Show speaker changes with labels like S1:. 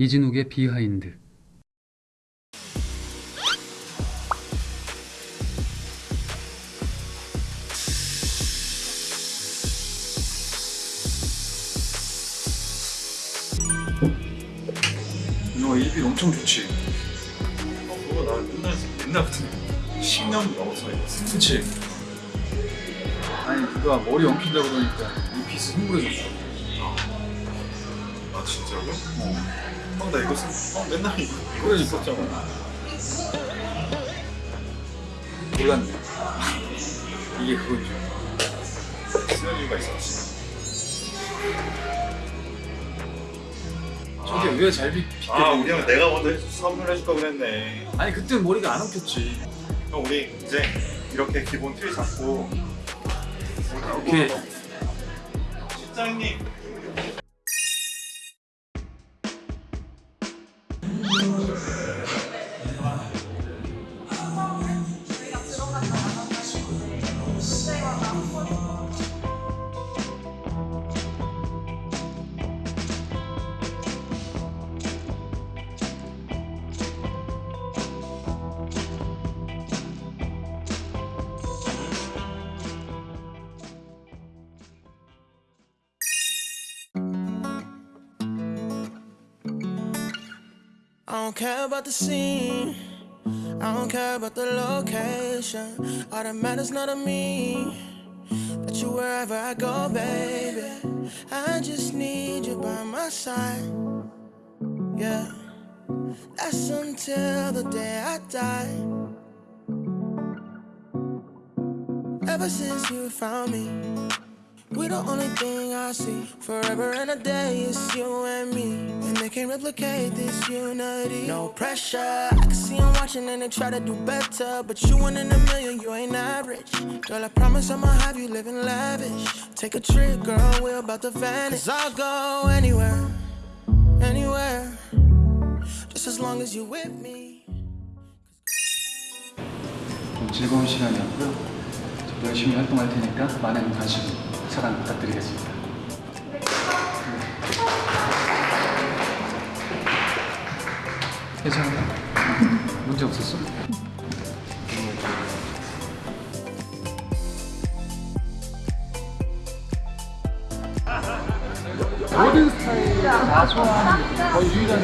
S1: 이진욱의 비하인드
S2: 너 일빌 엄청 좋지?
S3: 어, 그거 나 옛날, 옛날부터 10년 넘었어
S2: 그치? 아니 누가 머리 엉킨다고 그러니까 이 빗이 흥분해졌어
S3: 아 진짜로?
S2: 어.
S3: 형나 이거 쓰 형, 맨날 이거
S2: 그러니까.
S3: 있었잖아.
S2: 몰랐네 이게 그건 줄
S3: 이유가 있었지.
S2: 저게 왜 잘 빗, 빗대
S3: 아 우리 형 내가 먼저 선물해줄 거 그랬네.
S2: 아니 그땐 머리가 안 엉켰지.
S3: 형 우리 이제 이렇게 기본 틀 잡고
S2: 오케이.
S3: 실장님
S4: I don't care about the scene. I don't care about the location. All that matters not to me. That you wherever I go, baby. I just need you by my side. Yeah. That's until the day I die. Ever since you found me. We the only thing I see forever and a day is you and me. And they can't replicate this unity. No pressure. I can see them watching and they try to do better. But you one in a million, you ain't average. Girl, I promise I'ma have you living lavish. Take a trip, girl, we're about to vanish. i I'll go anywhere, anywhere. Just as long as you with me.
S1: 좀 즐거운 시간이었고요 저 열심히 활동할 테니까 많은 관심 저랑 부탁드리겠습니다. 네. 괜찮아? 문제 없었어? 모든 스타일 다 좋아하는 거의 유일한